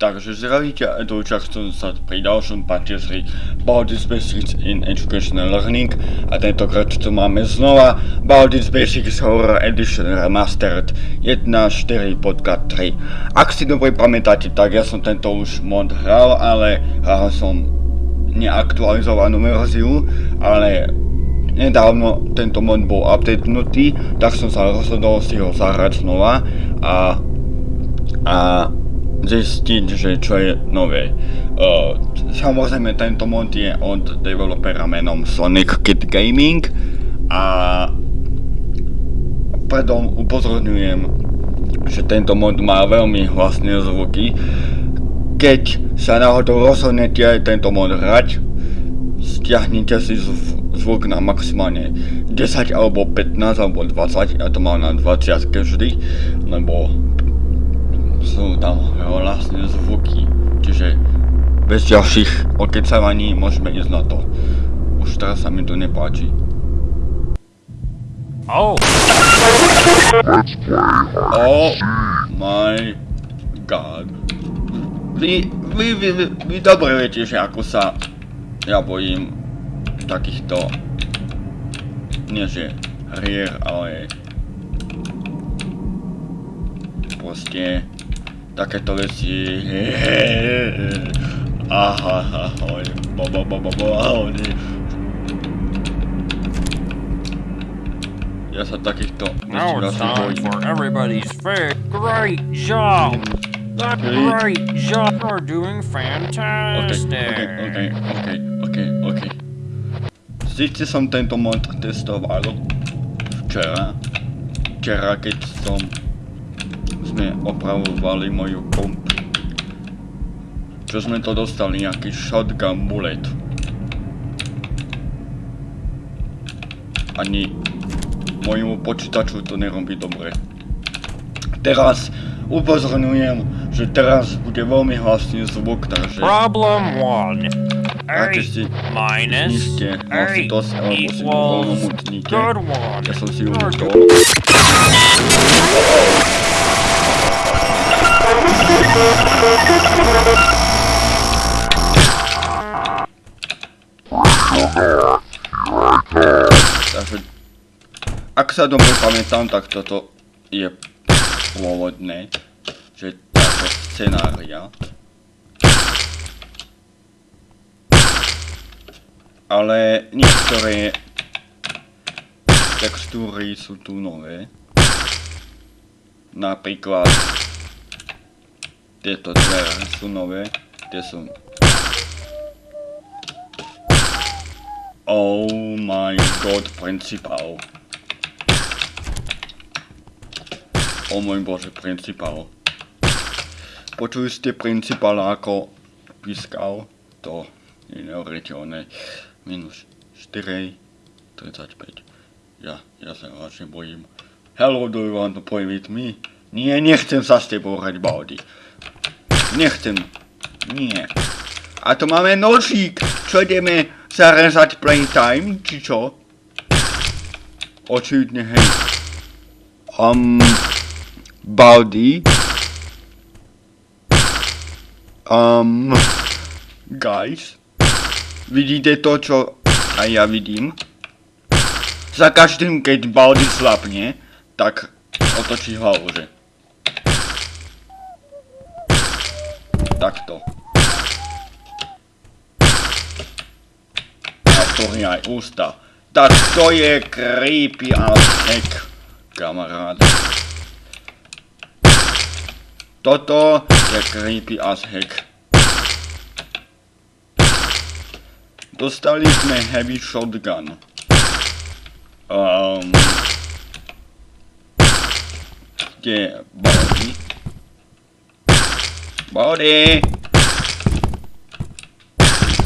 Takže zdravíte a som sa pri ďalšom patisserie Baldi's Basics in Educational Learning. A tentokrát tu máme znova Baldi's Basics Horror Edition Remastered 1.4.3 Ak si dobre pamätáte, tak ja som tento už mod hral, ale hral som neaktualizovanú verziu, ale nedávno tento mod bol updatenutý, tak som sa rozhodol si ho zahrať znova a a zistiť, že čo je nové. Uh, samozrejme tento mod je od developera menom Sonic Kid Gaming a predom upozorňujem, že tento mod má veľmi hlasné zvuky. Keď sa náhodou rozhodnete tento mod hrať, stiahnite si zvuk na maximálne 10 alebo 15 alebo 20, ja to mám na 20 vždy, lebo sú tam vlastne zvuky, čiže bez ďalších okecávaní môžeme ísť na to. Už teraz sa mi to nepáči. Oh! Oh my god. Vy, vy, vy, vy, vy dobre viete, že ako sa ja bojím takýchto nie že hrier, ale proste takéto veci. Aha, ahoj, baba, baba, baba, ahoj. Ja sa takýchto Now it's time for everybody's favorite. Great job! Okay. great job! You're doing OK, fantastic! OK, OK, OK, OK. Síce som tento mod testoval včera. Včera, keď som sme opravovali moju komp. Čo sme to dostali, nejaký shotgun bullet. Ani môjmu počítaču to nerobí dobre. Teraz upozorňujem, že teraz bude veľmi hlasný zvuk, takže... Problem one. Radšej si minus eight hlasitosť, alebo si to voľno mutnite. Ja som si ju mutol. Takže, ak sa dobre pamätám, tak toto je pôvodné, že táto scenária. Ale niektoré textúry sú tu nové. Napríklad tieto dvere sú nové, tie sú Oh my god, principál. O môj bože, principál. Počuli ste principála ako pískal? To je neuveriteľné. Minus 4, 35. Ja, ja sa radšej bojím. Hello, do you want to play with me? Nie, nechcem sa s tebou hrať, Baldi. Nechcem. Nie. A to máme nožík. Čo ideme zarezať playtime, či čo? Očividne, hej. Um, Baldi. Um, guys. Vidíte to, čo aj ja vidím? Za každým, keď Baldi slapne, tak otočí hlavu, že? Takto. A otvorí aj ústa. Tak to je creepy as heck, kamarád. Toto je creepy as heck. Dostali sme heavy shotgun. Um, kde je Baldy!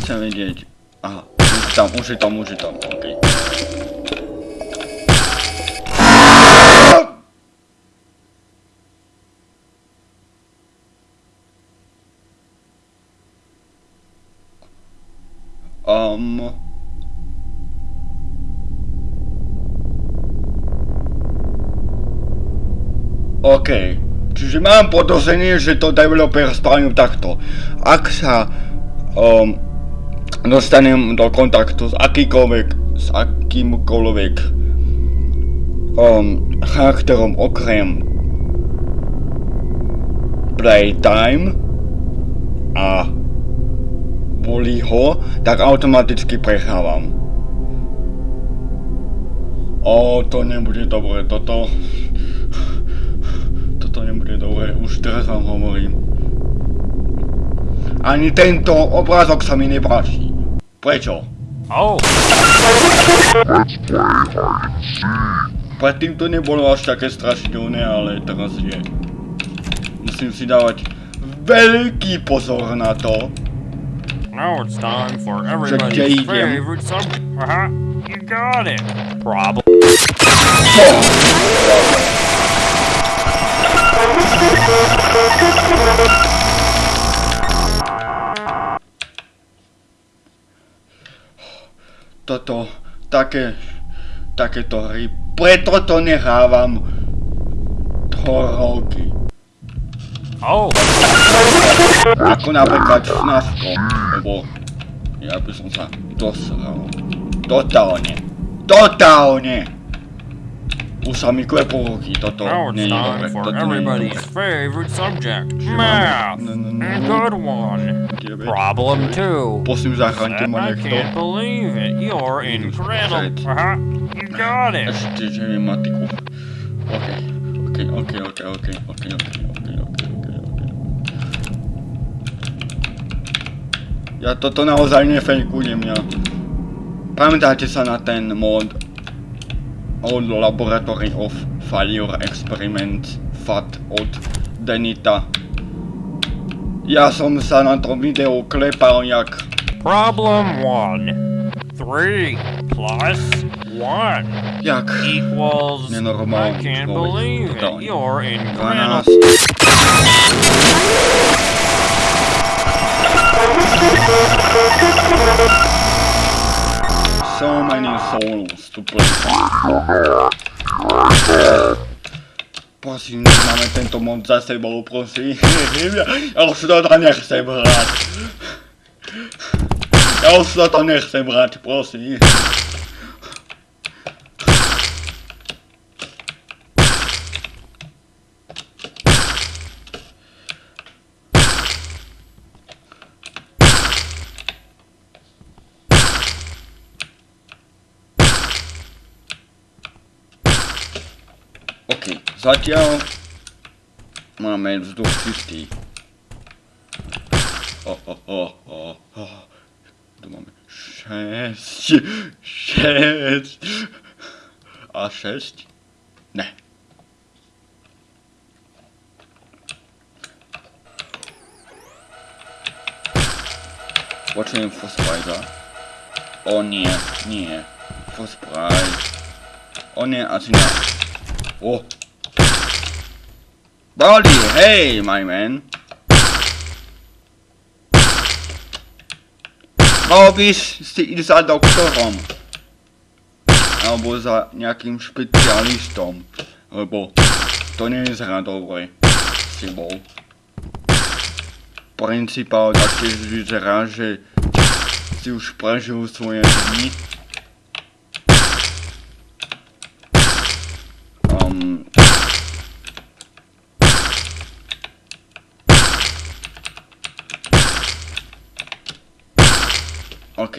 Chcem vidieť. Aha, je tam, je tam, je tam, okej. Um, OK, Čiže mám podozrenie, že to developer spravil takto. Ak sa um, dostanem do kontaktu s akýkoľvek, s akýmkoľvek um, charakterom okrem playtime a volí ho, tak automaticky prehrávam. O, to nebude dobre, toto... Dobre, už teraz vám hovorím. Ani tento obrázok sa mi nepáči. Prečo? Oh, Predtým to nebolo až také strašidelné, ale teraz je. Musím si dávať veľký pozor na to. now it's time for everybody's favorite subject. Uh-huh. You got it. Problem. Toto, také, takéto hry. Preto to nehrávam hororovky. Oh, Ako napríklad FNAFko, lebo ja by som sa dosral. Totálne. Totálne! ušami klepovky. Toto nie no, no, no, hm, je dobre. Toto nie je dobre. subject. Problem two. Prosím, zachránte ma niekto. I can't believe it. You're incredible. Aha, uh-huh. you got OK. OK, OK, OK, OK, OK, OK. Ja toto naozaj nefejkujem, ja. Pamätáte sa na ten mod Old Laboratory of Failure Experiments FAT od Denita. Ja som sa na tom videu klepal jak Problem one. Three plus one jak equals. I can't človek. believe it. Totálne. You're incredible. 12. So many souls to play. Prosím, máme tento mod za sebou, prosím. Ja už to nechcem hrať. Ja už to nechcem hrať, prosím. OK, zatiaľ máme vzduch čistý. O, o, o, o, o. Tu máme 6, 6 a 6. Ne. Počujem Frostbite'a. O nie, nie. Frostbite. On je asi na... O! Baldi, hej, my man! Mal by si ísť za doktorom. Alebo za nejakým špecialistom. Lebo to nevyzerá dobre. Si bol. Principál taktiež vyzerá, že si už prežil svoje dni. Um, OK.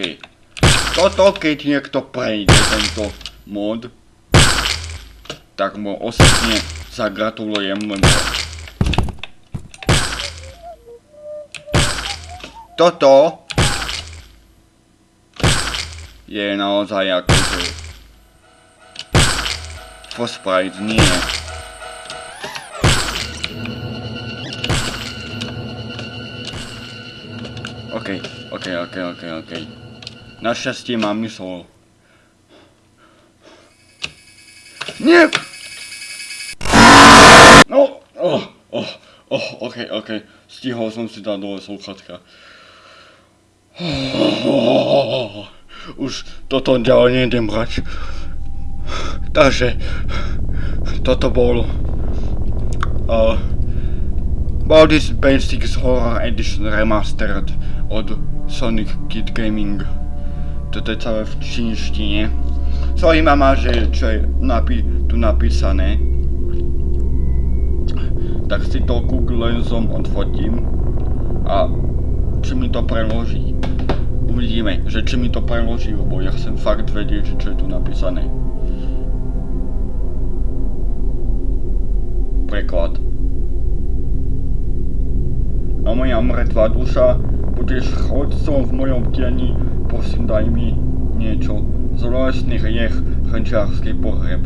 Toto, keď niekto prejde tento mod, tak mu osobne zagratulujem, toto je naozaj akože Frostbite nie. OK, OK, OK, OK, OK. Našťastie mám mysl. Nie! No, oh, oh, oh, OK, OK. Stihol som si dať dole sluchatka. Už toto ďalej nejdem brať. Takže, toto bol uh, Baldi's Basics Horror Edition Remastered od Sonic Kid Gaming. Toto je celé v čínštine. Zaujíma ma, že čo je napi- tu napísané. Tak si to Google Lensom odfotím a či mi to preloží. Uvidíme, že či mi to preloží, lebo ja chcem fakt vedieť, čo je tu napísané. Preklad. A moja mŕtva duša, budeš chodcom v mojom diení, prosím daj mi niečo. Zlostný hriech, hrnčiarsky pohreb.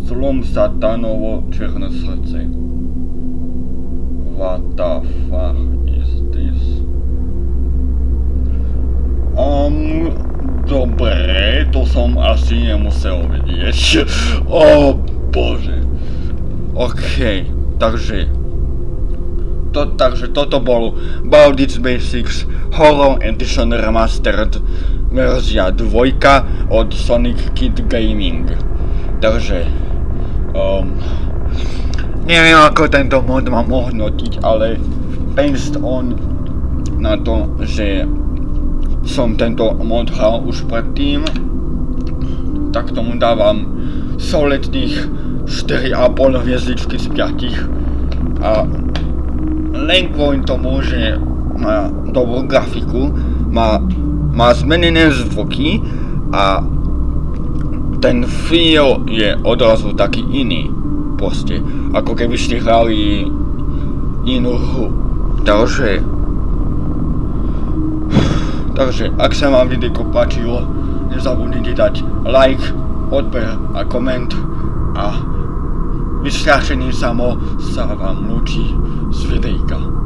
Zlom satanovo černé srdce. What the fuck is this? Um, dobre, to som asi nemusel vidieť. O bože. OK, takže to, takže toto bol Baldur's Basics Horror Edition Remastered verzia 2 od Sonic Kid Gaming. Takže, um, neviem ako tento mod mám ohodnotiť, ale based on na to, že som tento mod hral už predtým, tak tomu dávam solidných 4,5 hviezdičky z 5 a len kvôli tomu, že má dobrú grafiku, má, má zmenené zvuky a ten feel je odrazu taký iný. Proste, ako keby ste hrali inú hru. Takže... Takže, ak sa vám videjko páčilo, nezabudnite dať like, odber a koment a vystrašený samo sa vám ľúči z videjka.